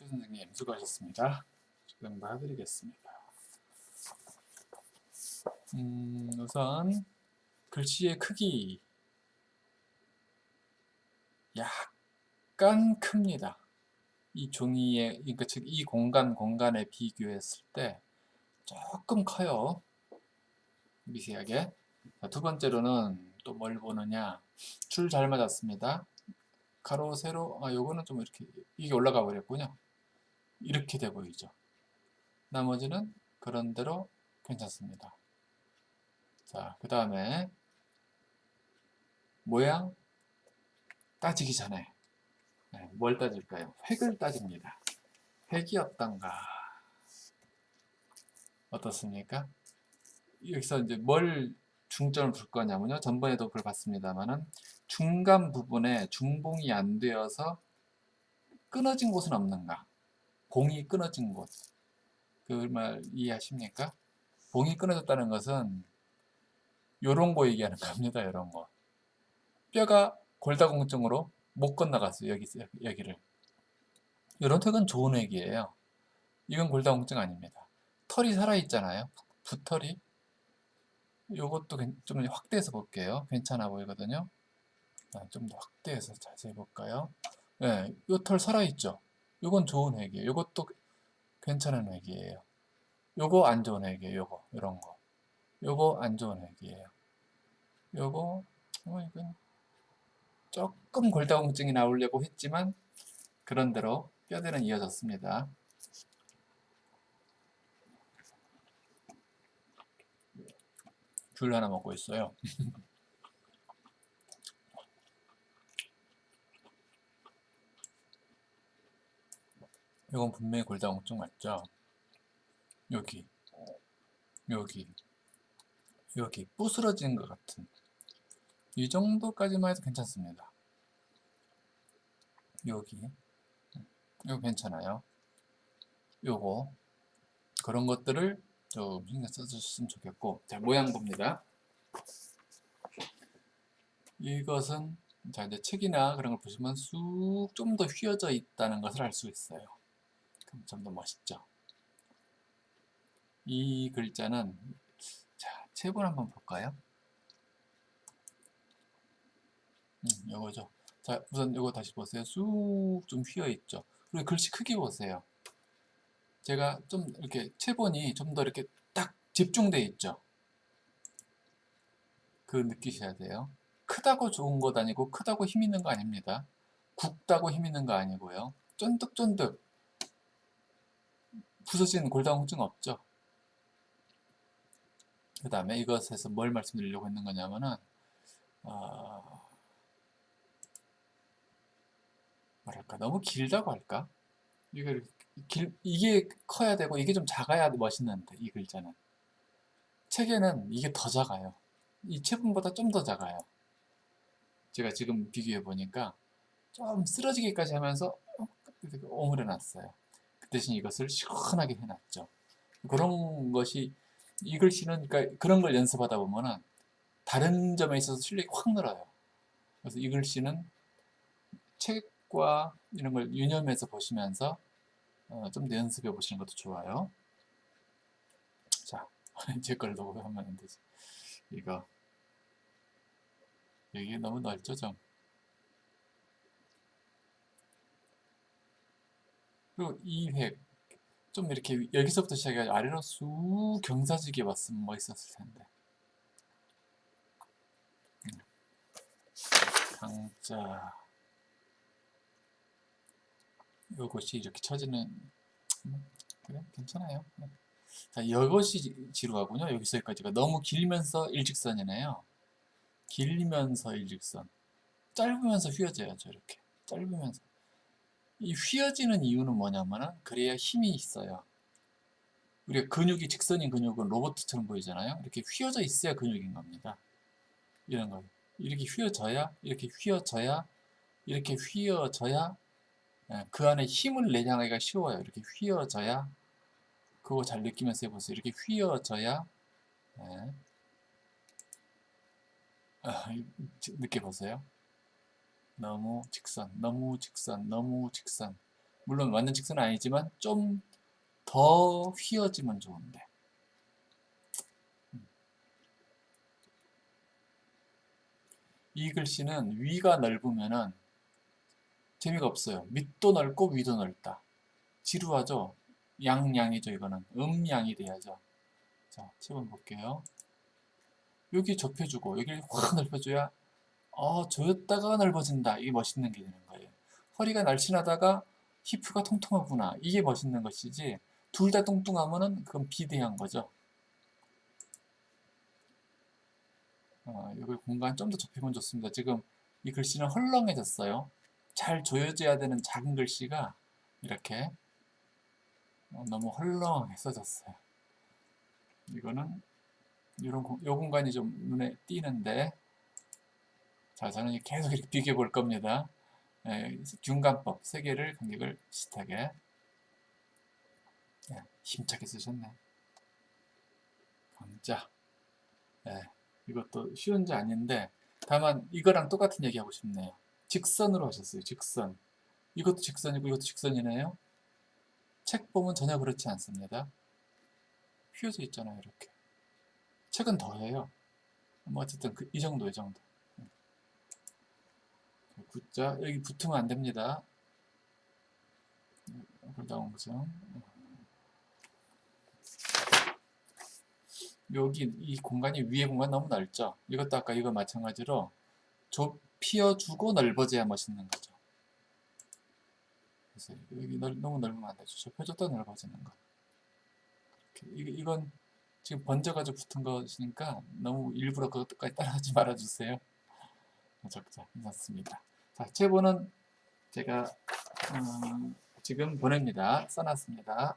최 선생님 수고하셨습니다. 지금 봐드리겠습니다. 음, 우선 글씨의 크기 약간 큽니다. 이 종이의 그러니까 즉 이 공간 공간에 비교했을 때 조금 커요. 미세하게. 자, 두 번째로는 또 뭘 보느냐 줄 잘 맞았습니다. 가로 세로 아 요거는 좀 이렇게 이게 올라가 버렸군요. 이렇게 돼 보이죠. 나머지는 그런 대로 괜찮습니다. 자, 그 다음에 모양 따지기 전에 네, 뭘 따질까요? 획을 따집니다. 획이 어떤가? 어떻습니까? 여기서 이제 뭘 중점을 둘 거냐면요. 전번에도 그걸 봤습니다만은 중간 부분에 중봉이 안 되어서 끊어진 곳은 없는가? 봉이 끊어진 곳. 그 말 이해하십니까? 봉이 끊어졌다는 것은 요런 거 얘기하는 겁니다. 요런 거. 뼈가 골다공증으로 못 건너갔어요. 여기, 여기를. 이런 턱은 좋은 액이에요. 이건 골다공증 아닙니다. 털이 살아있잖아요. 붓털이. 요것도 좀 확대해서 볼게요. 괜찮아 보이거든요. 좀 더 확대해서 자세히 볼까요? 네, 요털 살아있죠? 요건 좋은 핵이에요. 요것도 괜찮은 핵이에요. 요거 안 좋은 핵이에요. 요거, 요런 거. 요거 안 좋은 핵이에요. 요거, 어, 이건 조금 골다공증이 나오려고 했지만 그런대로 뼈대는 이어졌습니다. 귤 하나 먹고 있어요. 이건 분명히 골다공증 맞죠? 여기, 여기, 여기 부스러진 것 같은 이 정도까지만 해도 괜찮습니다. 여기 이거 괜찮아요. 요거 그런 것들을 좀 신경 써주셨으면 좋겠고 자 모양 봅니다. 이것은 자 이제 책이나 그런 걸 보시면 쑥 좀 더 휘어져 있다는 것을 알 수 있어요. 그럼 좀더 멋있죠. 이 글자는 자 체본 한번 볼까요? 음, 요거죠. 자, 우선 요거 다시 보세요. 쑥 좀 휘어 있죠. 그리고 글씨 크기 보세요. 제가 좀 이렇게 체본이 좀 더 이렇게 딱 집중돼 있죠. 그 느끼셔야 돼요. 크다고 좋은 것 아니고 크다고 힘 있는 거 아닙니다. 굵다고 힘 있는 거 아니고요. 쫀득쫀득 부서진 골다공증 없죠. 그 다음에 이것에서 뭘 말씀드리려고 했는 거냐면은 어, 뭐랄까 너무 길다고 할까? 이게 길, 이게 커야 되고 이게 좀 작아야 멋있는데 이 글자는 책에는 이게 더 작아요. 이 체분보다 좀 더 작아요. 제가 지금 비교해 보니까 좀 쓰러지기까지 하면서 오므려 놨어요. 그 대신 이것을 시원하게 해놨죠. 그런 것이 이 글씨는 그러니까 그런 걸 연습하다 보면은 다른 점에 있어서 실력이 확 늘어요. 그래서 이 글씨는 책 책과 이런 걸 유념해서 보시면서 어, 좀 더 연습해 보시는 것도 좋아요. 자, 제걸 놓고 하면 안 되지. 이거 여기 너무 넓죠, 좀. 그리고 이 획, 좀 이렇게 여기서부터 시작해가지고 아래로 쑥 경사지게 봤으면 멋있었을 텐데. 음. 강자. 이것이 이렇게 쳐지는 음, 그래 괜찮아요 네. 자 이것이 지루하군요 여기서 여기까지가 너무 길면서 일직선이네요 길면서 일직선 짧으면서 휘어져야죠 이렇게 짧으면서 이 휘어지는 이유는 뭐냐면은 그래야 힘이 있어요 우리가 근육이 직선인 근육은 로봇처럼 보이잖아요 이렇게 휘어져 있어야 근육인 겁니다 이런 거 이렇게 휘어져야 이렇게 휘어져야 이렇게 휘어져야 예, 그 안에 힘을 내장하기가 쉬워요. 이렇게 휘어져야 그거 잘 느끼면서 해보세요. 이렇게 휘어져야 네. 아, 느껴보세요. 너무 직선, 너무 직선, 너무 직선 물론 완전 직선은 아니지만 좀 더 휘어지면 좋은데 음. 이 글씨는 위가 넓으면은 재미가 없어요. 밑도 넓고 위도 넓다. 지루하죠? 양양이죠 이거는. 음양이 돼야죠. 자, 7번 볼게요. 여기 좁혀주고 여기를 확 넓혀줘야 어, 조였다가 넓어진다. 이게 멋있는 게 되는 거예요. 허리가 날씬하다가 히프가 통통하구나. 이게 멋있는 것이지 둘 다 뚱뚱하면은 그건 비대한 거죠. 어, 여기 공간 좀 더 좁히면 좋습니다. 지금 이 글씨는 헐렁해졌어요. 잘 조여져야 되는 작은 글씨가 이렇게 어, 너무 헐렁하게 써졌어요. 이거는 이런 공, 요 공간이 좀 눈에 띄는데 자 저는 계속 이렇게 비교해 볼 겁니다. 예, 균관법 세 개를 간격을 비슷하게 예, 힘차게 쓰셨네. 강자 예, 이것도 쉬운 지 아닌데 다만 이거랑 똑같은 얘기 하고 싶네요. 직선으로 하셨어요. 직선 이것도 직선이고 이것도 직선이네요. 책 보면 전혀 그렇지 않습니다. 휘어져 있잖아요. 이렇게 책은 더해요. 뭐 어쨌든 그, 이 정도 이 정도 굿자 여기 붙으면 안 됩니다. 불다운점 여기 이 공간이 위에 공간 너무 넓죠. 이것도 아까 이거 마찬가지로 좁혀주고 넓어져야 멋있는 거죠. 그래서 여기 넓, 너무 넓으면 안 되죠. 좁혀줬다 넓어지는 거. 이렇게, 이건 지금 번져가지고 붙은 것이니까 너무 일부러 그것까지 따라하지 말아주세요. 적자 괜찮습니다. 자, 제보는 제가 음, 지금 보냅니다. 써놨습니다.